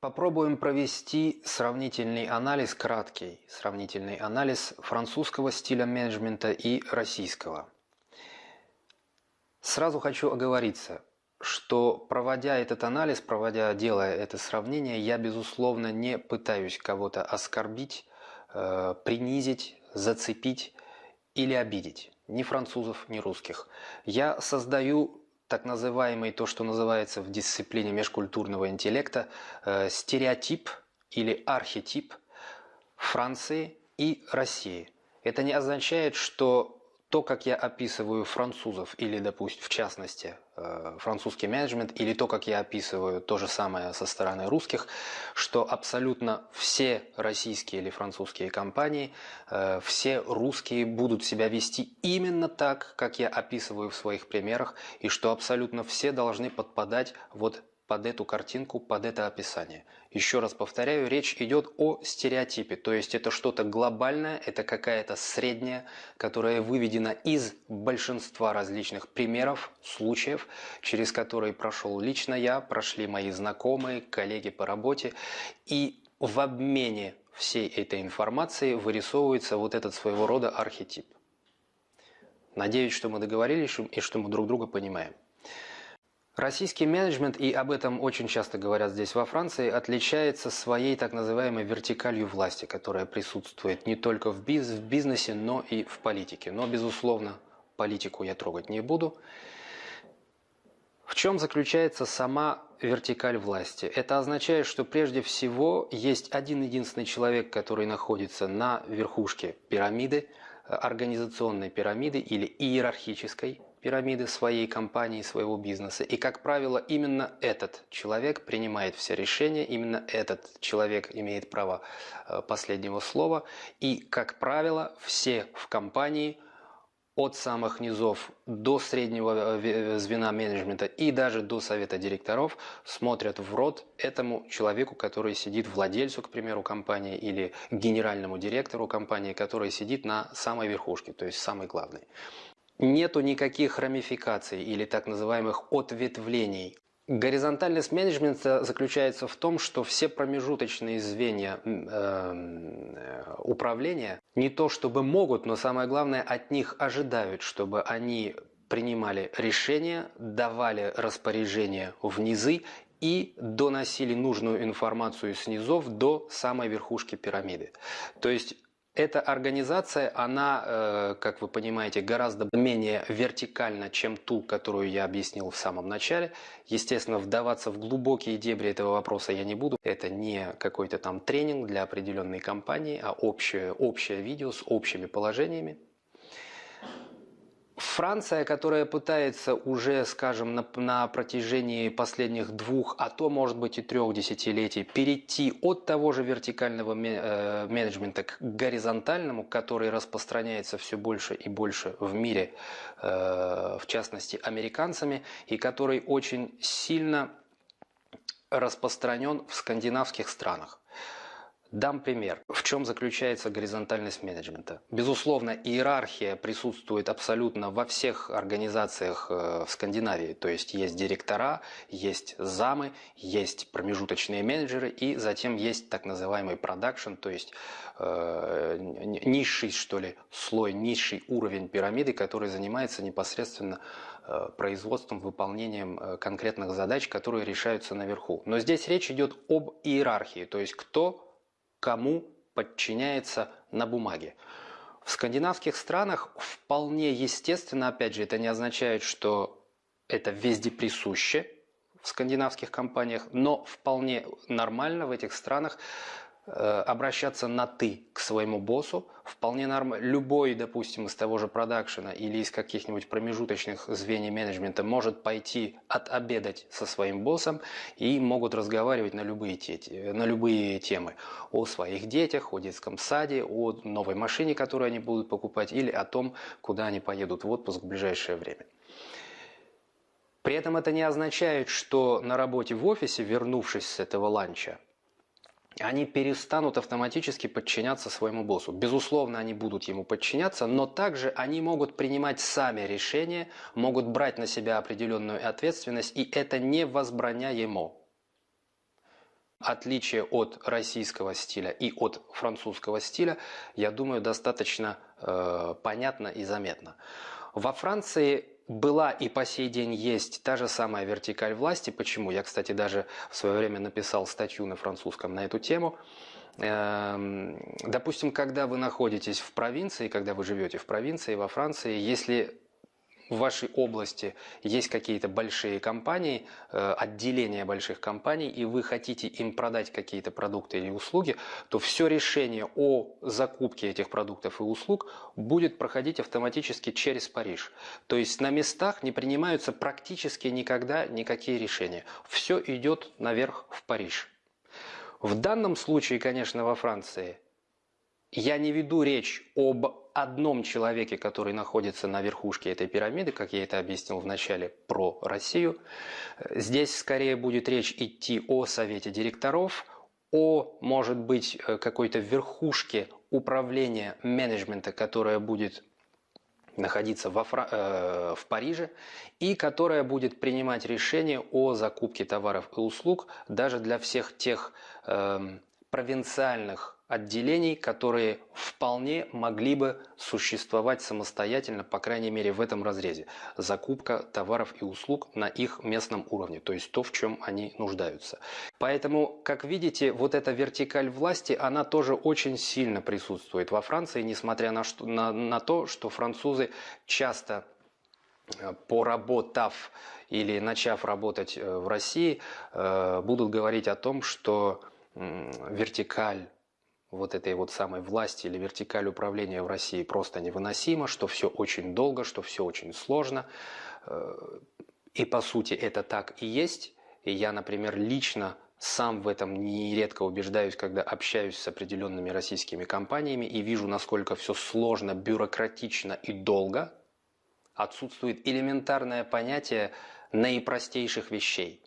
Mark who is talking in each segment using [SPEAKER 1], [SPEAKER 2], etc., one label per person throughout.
[SPEAKER 1] Попробуем провести сравнительный анализ, краткий сравнительный анализ французского стиля менеджмента и российского. Сразу хочу оговориться, что проводя этот анализ, проводя, делая это сравнение, я, безусловно, не пытаюсь кого-то оскорбить, э, принизить, зацепить или обидеть. Ни французов, ни русских. Я создаю так называемый, то, что называется в дисциплине межкультурного интеллекта, э, стереотип или архетип Франции и России. Это не означает, что то, как я описываю французов, или, допустим, в частности, э, французский менеджмент, или то, как я описываю то же самое со стороны русских, что абсолютно все российские или французские компании, э, все русские будут себя вести именно так, как я описываю в своих примерах, и что абсолютно все должны подпадать вот под эту картинку, под это описание. Еще раз повторяю, речь идет о стереотипе, то есть это что-то глобальное, это какая-то средняя, которая выведена из большинства различных примеров, случаев, через которые прошел лично я, прошли мои знакомые, коллеги по работе, и в обмене всей этой информации вырисовывается вот этот своего рода архетип. Надеюсь, что мы договорились и что мы друг друга понимаем. Российский менеджмент, и об этом очень часто говорят здесь во Франции, отличается своей так называемой вертикалью власти, которая присутствует не только в, биз в бизнесе, но и в политике. Но, безусловно, политику я трогать не буду. В чем заключается сама вертикаль власти? Это означает, что прежде всего есть один единственный человек, который находится на верхушке пирамиды, организационной пирамиды или иерархической пирамиды своей компании, своего бизнеса. И, как правило, именно этот человек принимает все решения, именно этот человек имеет право э, последнего слова. И, как правило, все в компании от самых низов до среднего э, звена менеджмента и даже до совета директоров смотрят в рот этому человеку, который сидит владельцу, к примеру, компании или генеральному директору компании, который сидит на самой верхушке, то есть самый главный нету никаких рамификаций или так называемых ответвлений. Горизонтальность менеджмента заключается в том, что все промежуточные звенья э, управления не то чтобы могут, но самое главное от них ожидают, чтобы они принимали решения, давали распоряжения в низы и доносили нужную информацию снизов до самой верхушки пирамиды. То есть эта организация, она, э, как вы понимаете, гораздо менее вертикальна, чем ту, которую я объяснил в самом начале. Естественно, вдаваться в глубокие дебри этого вопроса я не буду. Это не какой-то там тренинг для определенной компании, а общее, общее видео с общими положениями. Франция, которая пытается уже, скажем, на, на протяжении последних двух, а то, может быть, и трех десятилетий перейти от того же вертикального э, менеджмента к горизонтальному, который распространяется все больше и больше в мире, э, в частности, американцами, и который очень сильно распространен в скандинавских странах. Дам пример. В чем заключается горизонтальность менеджмента? Безусловно, иерархия присутствует абсолютно во всех организациях э, в Скандинавии. То есть есть директора, есть замы, есть промежуточные менеджеры и затем есть так называемый продакшн, то есть э, низший, что ли, слой, низший уровень пирамиды, который занимается непосредственно э, производством, выполнением э, конкретных задач, которые решаются наверху. Но здесь речь идет об иерархии, то есть кто кому подчиняется на бумаге. В скандинавских странах вполне естественно, опять же, это не означает, что это везде присуще в скандинавских компаниях, но вполне нормально в этих странах обращаться на «ты» к своему боссу вполне нормально. Любой, допустим, из того же продакшена или из каких-нибудь промежуточных звеньев менеджмента может пойти отобедать со своим боссом и могут разговаривать на любые, те, на любые темы. О своих детях, о детском саде, о новой машине, которую они будут покупать или о том, куда они поедут в отпуск в ближайшее время. При этом это не означает, что на работе в офисе, вернувшись с этого ланча, они перестанут автоматически подчиняться своему боссу. Безусловно, они будут ему подчиняться, но также они могут принимать сами решения, могут брать на себя определенную ответственность, и это не возбраняемо. Отличие от российского стиля и от французского стиля, я думаю, достаточно э, понятно и заметно. Во Франции была и по сей день есть та же самая вертикаль власти. Почему? Я, кстати, даже в свое время написал статью на французском на эту тему. Эм, допустим, когда вы находитесь в провинции, когда вы живете в провинции во Франции, если в вашей области есть какие-то большие компании, э, отделения больших компаний, и вы хотите им продать какие-то продукты или услуги, то все решение о закупке этих продуктов и услуг будет проходить автоматически через Париж. То есть на местах не принимаются практически никогда никакие решения. Все идет наверх в Париж. В данном случае, конечно, во Франции я не веду речь об одном человеке, который находится на верхушке этой пирамиды, как я это объяснил в начале про Россию. Здесь скорее будет речь идти о совете директоров, о, может быть, какой-то верхушке управления менеджмента, которая будет находиться во Фра... э, в Париже и которая будет принимать решение о закупке товаров и услуг даже для всех тех э, провинциальных отделений, которые вполне могли бы существовать самостоятельно, по крайней мере в этом разрезе. Закупка товаров и услуг на их местном уровне, то есть то, в чем они нуждаются. Поэтому, как видите, вот эта вертикаль власти, она тоже очень сильно присутствует во Франции, несмотря на, что, на, на то, что французы часто э, поработав или начав работать э, в России, э, будут говорить о том, что вертикаль вот этой вот самой власти или вертикаль управления в России просто невыносимо, что все очень долго, что все очень сложно. Э, и по сути это так и есть. И я, например, лично сам в этом нередко убеждаюсь, когда общаюсь с определенными российскими компаниями и вижу, насколько все сложно, бюрократично и долго. Отсутствует элементарное понятие наипростейших вещей.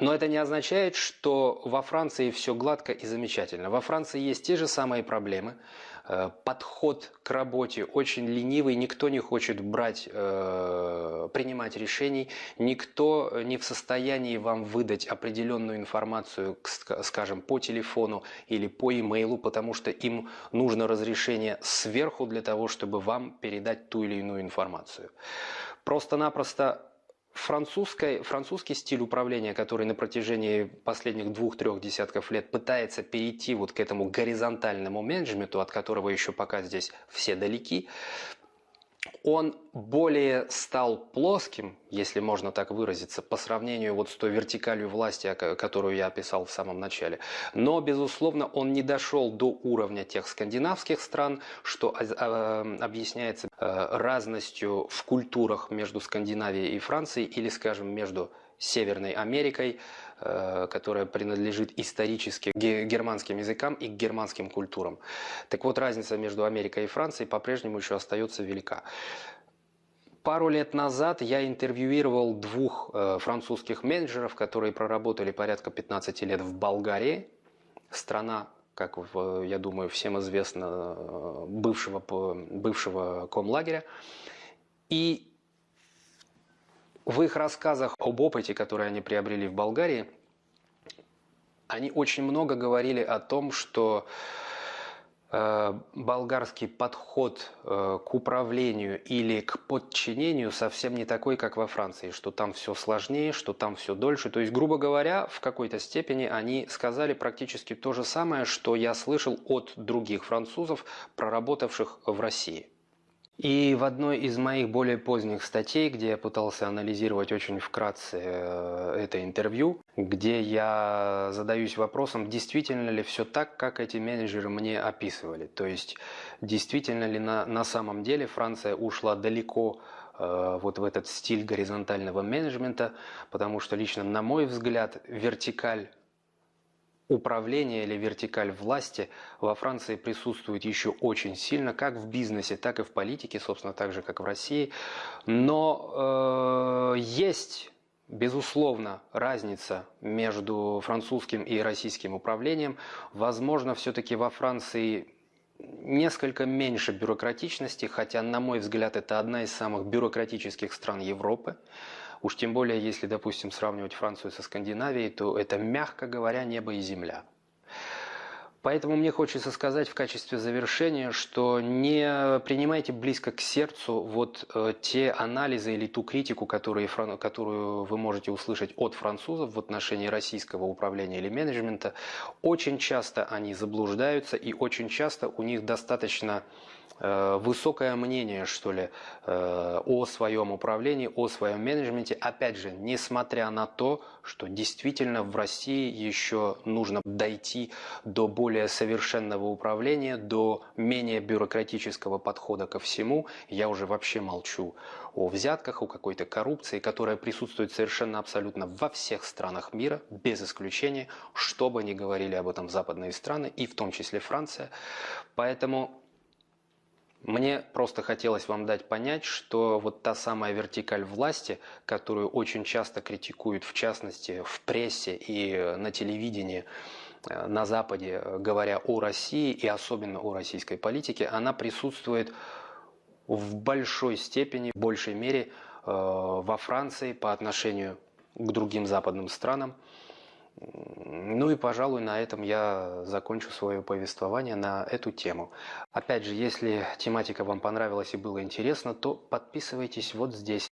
[SPEAKER 1] Но это не означает, что во Франции все гладко и замечательно. Во Франции есть те же самые проблемы. Э, подход к работе очень ленивый, никто не хочет брать, э, принимать решений, никто не в состоянии вам выдать определенную информацию, скажем, по телефону или по имейлу, потому что им нужно разрешение сверху для того, чтобы вам передать ту или иную информацию. Просто-напросто Французский, французский стиль управления, который на протяжении последних двух-трех десятков лет пытается перейти вот к этому горизонтальному менеджменту, от которого еще пока здесь все далеки, он более стал плоским, если можно так выразиться, по сравнению вот с той вертикалью власти, которую я описал в самом начале. Но, безусловно, он не дошел до уровня тех скандинавских стран, что объясняется э, разностью в культурах между Скандинавией и Францией или, скажем, между Северной Америкой, которая принадлежит исторически германским языкам и к германским культурам. Так вот, разница между Америкой и Францией по-прежнему еще остается велика. Пару лет назад я интервьюировал двух э, французских менеджеров, которые проработали порядка 15 лет в Болгарии. Страна, как я думаю, всем известно, э, бывшего, бывшего комлагеря. И в их рассказах об опыте, который они приобрели в Болгарии, они очень много говорили о том, что э, болгарский подход э, к управлению или к подчинению совсем не такой, как во Франции, что там все сложнее, что там все дольше. То есть, грубо говоря, в какой-то степени они сказали практически то же самое, что я слышал от других французов, проработавших в России. И в одной из моих более поздних статей, где я пытался анализировать очень вкратце э, это интервью, где я задаюсь вопросом, действительно ли все так, как эти менеджеры мне описывали. То есть, действительно ли на, на самом деле Франция ушла далеко э, вот в этот стиль горизонтального менеджмента, потому что лично, на мой взгляд, вертикаль управление или вертикаль власти во Франции присутствует еще очень сильно, как в бизнесе, так и в политике, собственно, так же, как в России. Но э, есть, безусловно, разница между французским и российским управлением. Возможно, все-таки во Франции несколько меньше бюрократичности, хотя, на мой взгляд, это одна из самых бюрократических стран Европы. Уж тем более, если, допустим, сравнивать Францию со Скандинавией, то это, мягко говоря, небо и земля. Поэтому мне хочется сказать в качестве завершения, что не принимайте близко к сердцу вот э, те анализы или ту критику, которые, которую вы можете услышать от французов в отношении российского управления или менеджмента. Очень часто они заблуждаются и очень часто у них достаточно Э, высокое мнение, что ли, э, о своем управлении, о своем менеджменте. Опять же, несмотря на то, что действительно в России еще нужно дойти до более совершенного управления, до менее бюрократического подхода ко всему. Я уже вообще молчу о взятках, о какой-то коррупции, которая присутствует совершенно абсолютно во всех странах мира, без исключения, что бы ни говорили об этом западные страны, и в том числе Франция. Поэтому мне просто хотелось вам дать понять, что вот та самая вертикаль власти, которую очень часто критикуют, в частности, в прессе и на телевидении, на Западе, говоря о России и особенно о российской политике, она присутствует в большой степени, в большей мере э, во Франции по отношению к другим западным странам. Ну и, пожалуй, на этом я закончу свое повествование на эту тему. Опять же, если тематика вам понравилась и было интересно, то подписывайтесь вот здесь.